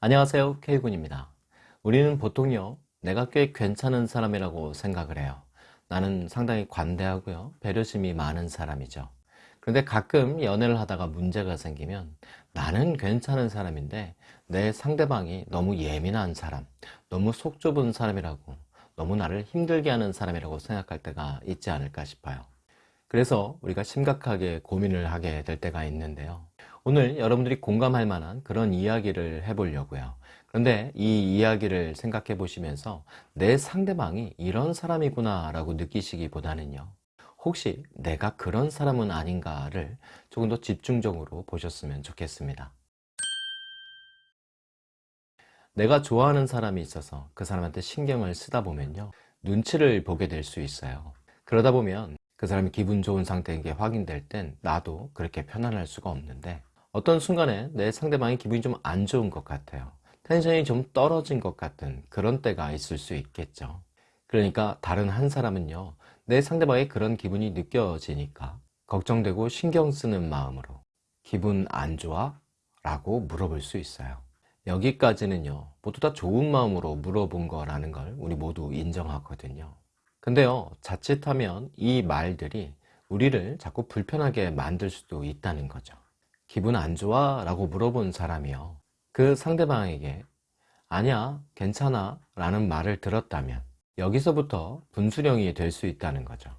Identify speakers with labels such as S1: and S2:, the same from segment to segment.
S1: 안녕하세요 K군입니다. 우리는 보통요 내가 꽤 괜찮은 사람이라고 생각을 해요. 나는 상당히 관대하고요 배려심이 많은 사람이죠. 그런데 가끔 연애를 하다가 문제가 생기면 나는 괜찮은 사람인데 내 상대방이 너무 예민한 사람 너무 속 좁은 사람이라고 너무 나를 힘들게 하는 사람이라고 생각할 때가 있지 않을까 싶어요. 그래서 우리가 심각하게 고민을 하게 될 때가 있는데요 오늘 여러분들이 공감할 만한 그런 이야기를 해보려고요. 그런데 이 이야기를 생각해 보시면서 내 상대방이 이런 사람이구나 라고 느끼시기보다는요. 혹시 내가 그런 사람은 아닌가를 조금 더 집중적으로 보셨으면 좋겠습니다. 내가 좋아하는 사람이 있어서 그 사람한테 신경을 쓰다 보면요. 눈치를 보게 될 수 있어요. 그러다 보면 그 사람이 기분 좋은 상태인 게 확인될 땐 나도 그렇게 편안할 수가 없는데 어떤 순간에 내 상대방이 기분이 좀 안 좋은 것 같아요. 텐션이 좀 떨어진 것 같은 그런 때가 있을 수 있겠죠. 그러니까 다른 한 사람은요 내 상대방의 그런 기분이 느껴지니까 걱정되고 신경 쓰는 마음으로 기분 안 좋아? 라고 물어볼 수 있어요. 여기까지는요 모두 다 좋은 마음으로 물어본 거라는 걸 우리 모두 인정하거든요. 근데요 자칫하면 이 말들이 우리를 자꾸 불편하게 만들 수도 있다는 거죠 기분 안 좋아? 라고 물어본 사람이요. 그 상대방에게 아니야 괜찮아? 라는 말을 들었다면 여기서부터 분수령이 될 수 있다는 거죠.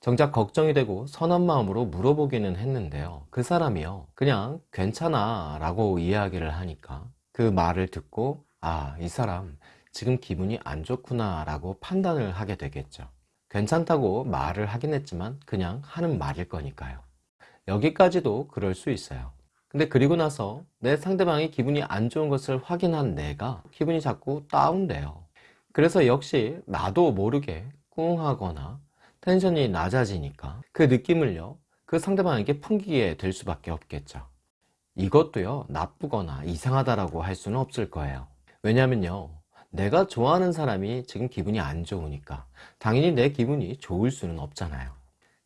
S1: 정작 걱정이 되고 선한 마음으로 물어보기는 했는데요. 그 사람이요. 그냥 괜찮아? 라고 이야기를 하니까 그 말을 듣고 아 이 사람 지금 기분이 안 좋구나? 라고 판단을 하게 되겠죠. 괜찮다고 말을 하긴 했지만 그냥 하는 말일 거니까요 여기까지도 그럴 수 있어요. 근데 그리고 나서 내 상대방이 기분이 안 좋은 것을 확인한 내가 기분이 자꾸 다운돼요. 그래서 역시 나도 모르게 꿍하거나 텐션이 낮아지니까 그 느낌을요 그 상대방에게 풍기게 될 수밖에 없겠죠. 이것도요 나쁘거나 이상하다라고 할 수는 없을 거예요. 왜냐면요 내가 좋아하는 사람이 지금 기분이 안 좋으니까 당연히 내 기분이 좋을 수는 없잖아요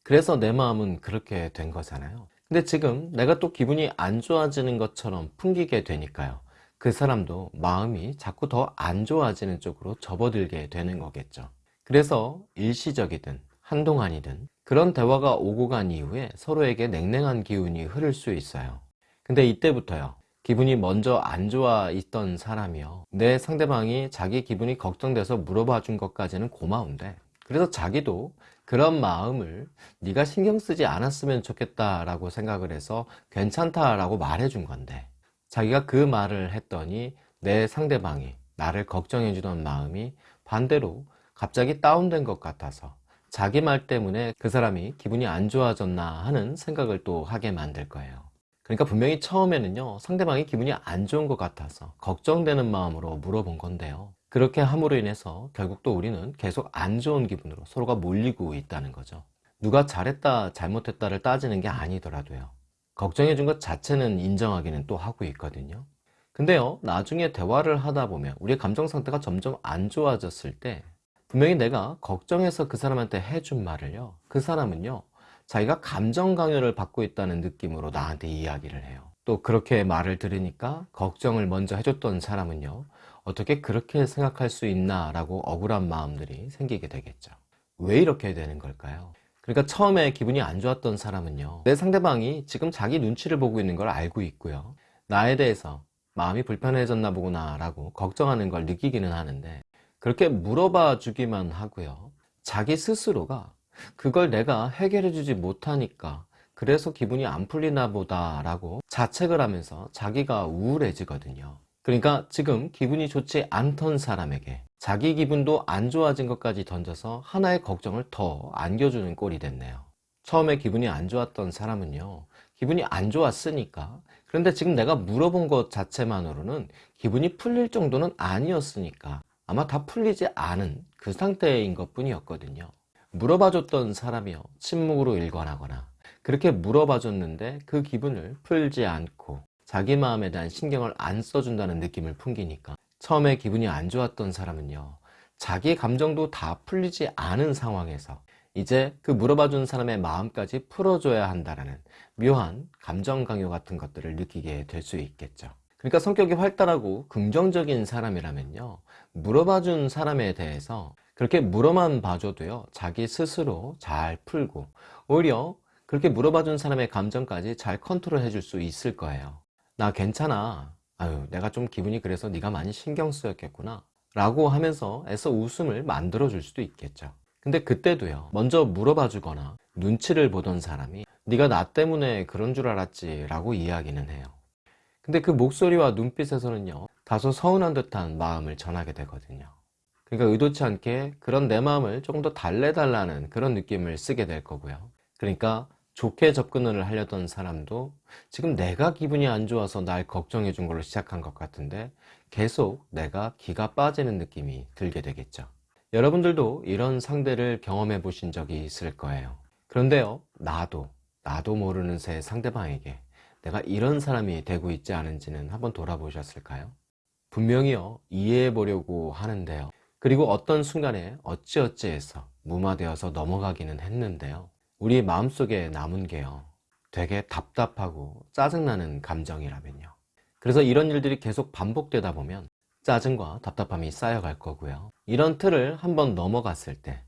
S1: 그래서 내 마음은 그렇게 된 거잖아요. 근데 지금 내가 또 기분이 안 좋아지는 것처럼 풍기게 되니까요. 그 사람도 마음이 자꾸 더 안 좋아지는 쪽으로 접어들게 되는 거겠죠. 그래서 일시적이든 한동안이든 그런 대화가 오고 간 이후에 서로에게 냉랭한 기운이 흐를 수 있어요. 근데 이때부터요. 기분이 먼저 안 좋아 있던 사람이요. 내 상대방이 자기 기분이 걱정돼서 물어봐 준 것까지는 고마운데 그래서 자기도 그런 마음을 네가 신경 쓰지 않았으면 좋겠다 라고 생각을 해서 괜찮다 라고 말해 준 건데 자기가 그 말을 했더니 내 상대방이 나를 걱정해 주던 마음이 반대로 갑자기 다운된 것 같아서 자기 말 때문에 그 사람이 기분이 안 좋아졌나 하는 생각을 또 하게 만들 거예요. 그러니까 분명히 처음에는요 상대방이 기분이 안 좋은 것 같아서 걱정되는 마음으로 물어본 건데요 그렇게 함으로 인해서 결국 또 우리는 계속 안 좋은 기분으로 서로가 몰리고 있다는 거죠. 누가 잘했다 잘못했다를 따지는 게 아니더라도요. 걱정해 준 것 자체는 인정하기는 또 하고 있거든요. 근데요 나중에 대화를 하다 보면 우리의 감정 상태가 점점 안 좋아졌을 때 분명히 내가 걱정해서 그 사람한테 해준 말을요. 그 사람은요 자기가 감정 강요를 받고 있다는 느낌으로 나한테 이야기를 해요. 또 그렇게 말을 들으니까 걱정을 먼저 해줬던 사람은요 어떻게 그렇게 생각할 수 있나 라고 억울한 마음들이 생기게 되겠죠. 왜 이렇게 되는 걸까요? 그러니까 처음에 기분이 안 좋았던 사람은요 내 상대방이 지금 자기 눈치를 보고 있는 걸 알고 있고요. 나에 대해서 마음이 불편해졌나 보구나 라고 걱정하는 걸 느끼기는 하는데 그렇게 물어봐 주기만 하고요. 자기 스스로가 그걸 내가 해결해 주지 못하니까 그래서 기분이 안 풀리나 보다 라고 자책을 하면서 자기가 우울해지거든요 그러니까 지금 기분이 좋지 않던 사람에게 자기 기분도 안 좋아진 것까지 던져서 하나의 걱정을 더 안겨주는 꼴이 됐네요. 처음에 기분이 안 좋았던 사람은요 기분이 안 좋았으니까. 그런데 지금 내가 물어본 것 자체만으로는 기분이 풀릴 정도는 아니었으니까 아마 다 풀리지 않은 그 상태인 것 뿐이었거든요. 물어봐 줬던 사람이요 침묵으로 일관하거나 그렇게 물어봐 줬는데 그 기분을 풀지 않고 자기 마음에 대한 신경을 안 써준다는 느낌을 풍기니까 처음에 기분이 안 좋았던 사람은요 자기 감정도 다 풀리지 않은 상황에서 이제 그 물어봐 준 사람의 마음까지 풀어줘야 한다는 묘한 감정 강요 같은 것들을 느끼게 될 수 있겠죠 그러니까 성격이 활달하고 긍정적인 사람이라면요. 물어봐준 사람에 대해서 그렇게 물어만 봐줘도요. 자기 스스로 잘 풀고 오히려 그렇게 물어봐준 사람의 감정까지 잘 컨트롤 해줄 수 있을 거예요. 나 괜찮아. 아유, 내가 좀 기분이 그래서 네가 많이 신경 쓰였겠구나. 라고 하면서 애써 웃음을 만들어 줄 수도 있겠죠. 근데 그때도요. 먼저 물어봐 주거나 눈치를 보던 사람이 네가 나 때문에 그런 줄 알았지 라고 이야기는 해요. 근데 그 목소리와 눈빛에서는요. 다소 서운한 듯한 마음을 전하게 되거든요. 그러니까 의도치 않게 그런 내 마음을 조금 더 달래달라는 그런 느낌을 쓰게 될 거고요. 그러니까 좋게 접근을 하려던 사람도 지금 내가 기분이 안 좋아서 날 걱정해 준 걸로 시작한 것 같은데 계속 내가 기가 빠지는 느낌이 들게 되겠죠. 여러분들도 이런 상대를 경험해 보신 적이 있을 거예요. 그런데요, 나도, 나도 모르는 새 상대방에게 내가 이런 사람이 되고 있지 않은지는 한번 돌아보셨을까요? 분명히요, 이해해 보려고 하는데요. 그리고 어떤 순간에 어찌어찌해서 무마되어서 넘어가기는 했는데요. 우리 마음속에 남은 게요. 되게 답답하고 짜증나는 감정이라면요. 그래서 이런 일들이 계속 반복되다 보면 짜증과 답답함이 쌓여갈 거고요. 이런 틀을 한번 넘어갔을 때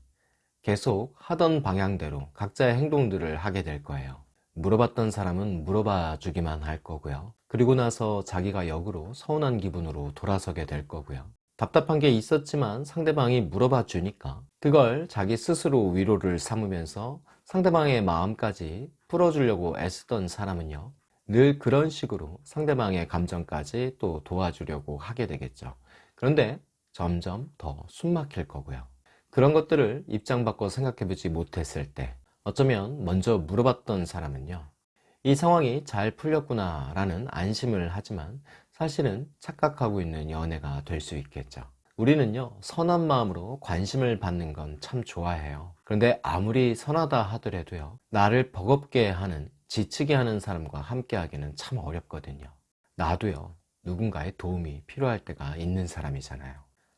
S1: 계속 하던 방향대로 각자의 행동들을 하게 될 거예요. 물어봤던 사람은 물어봐 주기만 할 거고요. 그리고 나서 자기가 역으로 서운한 기분으로 돌아서게 될 거고요. 답답한 게 있었지만 상대방이 물어봐 주니까 그걸 자기 스스로 위로를 삼으면서 상대방의 마음까지 풀어주려고 애쓰던 사람은요. 늘 그런 식으로 상대방의 감정까지 또 도와주려고 하게 되겠죠. 그런데 점점 더 숨막힐 거고요. 그런 것들을 입장 바꿔 생각해 보지 못했을 때 어쩌면 먼저 물어봤던 사람은요. 이 상황이 잘 풀렸구나 라는 안심을 하지만 사실은 착각하고 있는 연애가 될 수 있겠죠. 우리는요, 선한 마음으로 관심을 받는 건 참 좋아해요. 그런데 아무리 선하다 하더라도요, 나를 버겁게 하는, 지치게 하는 사람과 함께 하기는 참 어렵거든요. 나도요, 누군가의 도움이 필요할 때가 있는 사람이잖아요.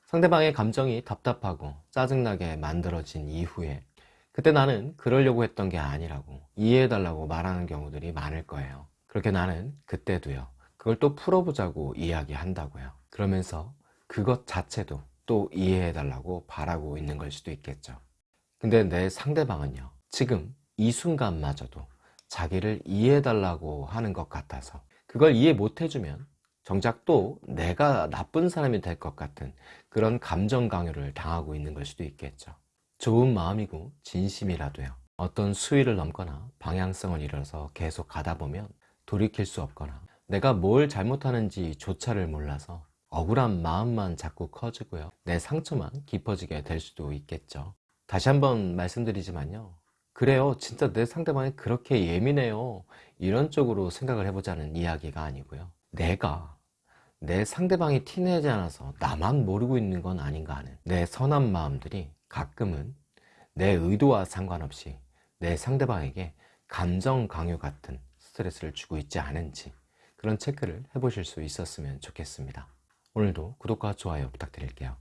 S1: 상대방의 감정이 답답하고 짜증나게 만들어진 이후에 그때 나는 그러려고 했던 게 아니라고 이해해달라고 말하는 경우들이 많을 거예요. 그렇게 나는 그때도요, 그걸 또 풀어보자고 이야기한다고요. 그러면서 그것 자체도 또 이해해 달라고 바라고 있는 걸 수도 있겠죠. 근데 내 상대방은요, 지금 이 순간마저도 자기를 이해해 달라고 하는 것 같아서 그걸 이해 못 해주면 정작 또 내가 나쁜 사람이 될 것 같은 그런 감정 강요를 당하고 있는 걸 수도 있겠죠. 좋은 마음이고 진심이라도요. 어떤 수위를 넘거나 방향성을 잃어서 계속 가다 보면 돌이킬 수 없거나 내가 뭘 잘못하는지 조차를 몰라서 억울한 마음만 자꾸 커지고요. 내 상처만 깊어지게 될 수도 있겠죠. 다시 한번 말씀드리지만요. 그래요. 진짜 내 상대방이 그렇게 예민해요. 이런 쪽으로 생각을 해보자는 이야기가 아니고요. 내가 내 상대방이 티내지 않아서 나만 모르고 있는 건 아닌가 하는 내 선한 마음들이 가끔은 내 의도와 상관없이 내 상대방에게 감정 강요 같은 스트레스를 주고 있지 않은지 그런 체크를 해보실 수 있었으면 좋겠습니다. 오늘도 구독과 좋아요 부탁드릴게요.